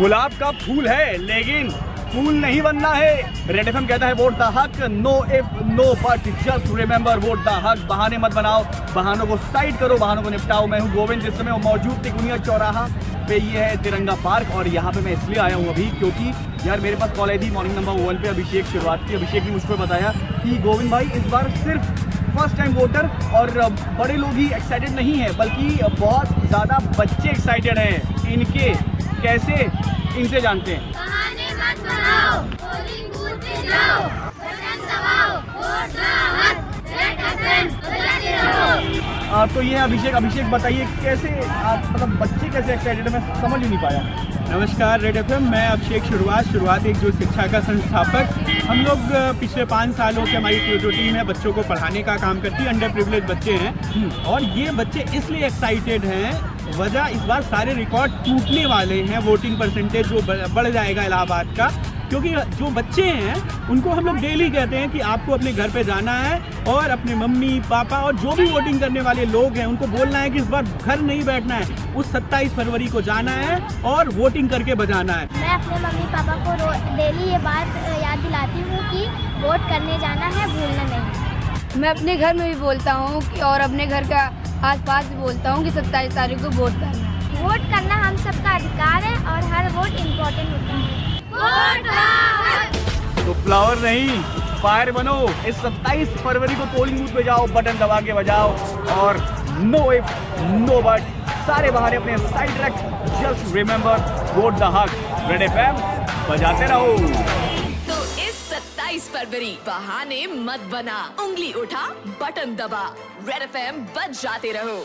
गुलाब का फूल है, लेकिन फूल नहीं बनना है। रेड एफएम कहता है, वोट द हक, no if, no but, just remember, vote the हक, बहाने मत बनाओ, बहानों को साइड करो, बहानों को निपटाओ। मैं हूँ गोविंद, जिस समय मौजूद तिकुनिया चौराहा पे, ये है तिरंगा पार्क, और यहाँ पे मैं इसलिए आया हूँ अभी, क्योंकि यार मेरे पास कॉल आई थी मॉर्निंग नंबर वन पे अभिषेक, शुरुआत की, अभिषेक ने मुझको बताया कि गोविंद भाई, इस बार सिर्फ़ फ़र्स्ट टाइम वोटर और बड़े लोग ही एक्साइटेड नहीं है, बल्कि बहुत ज़्यादा बच्चे एक्साइटेड हैं, इनके कैसे इनसे जानते हैं? आ, तो ये अभिषेक अभिषेक बताइए कैसे आप मतलब बच्चे कैसे एक्साइटेड मैं समझ ही नहीं पाया। नमस्कार रेड एफ़ मैं अभिषेक शुरुआत शुरुआत एक जो शिक्षा का संस्थापक। हम लोग पिछले पाँच सालों से हमारी जो- टीम है बच्चों को पढ़ाने का काम करती है अंडर प्रिवलेज बच्चे हैं। और ये बच्चे इसलिए एक्साइटेड हैं वजह इस बार सारे रिकॉर्ड टूटने वाले हैं वोटिंग परसेंटेज जो बढ़ जाएगा इलाहाबाद का। क्योंकि जो बच्चे हैं उनको हम लोग डेली कहते हैं कि आपको अपने घर पे जाना है और अपने मम्मी पापा और जो भी वोटिंग करने वाले लोग हैं उनको बोलना है कि इस बार घर नहीं बैठना है। उस 27 फरवरी को जाना है और वोटिंग करके बजाना है। मैं अपने मम्मी पापा को डेली ये बात याद दिलाती हूँ कि वोट करने जाना है भूलना नहीं। मैं अपने घर में भी बोलता हूँ और अपने घर का आसपास भी बोलता हूँ कि सत्ताईस तारीख को वोट करना वोट करना हम सबका अधिकार फ्लावर नहीं, फायर बनो। इस 27 फरवरी को पोलिंग बूथ पे जाओ बटन दबा के बजाओ और नो इफ़ नो बट सारे बहाने अपने साइड रख जस्ट रिमेंबर वोट द हक रेड एफएम बजाते रहो। तो इस 27 फरवरी, बहाने मत बना। उंगली उठा बटन दबा। रेड बच जाते रहो।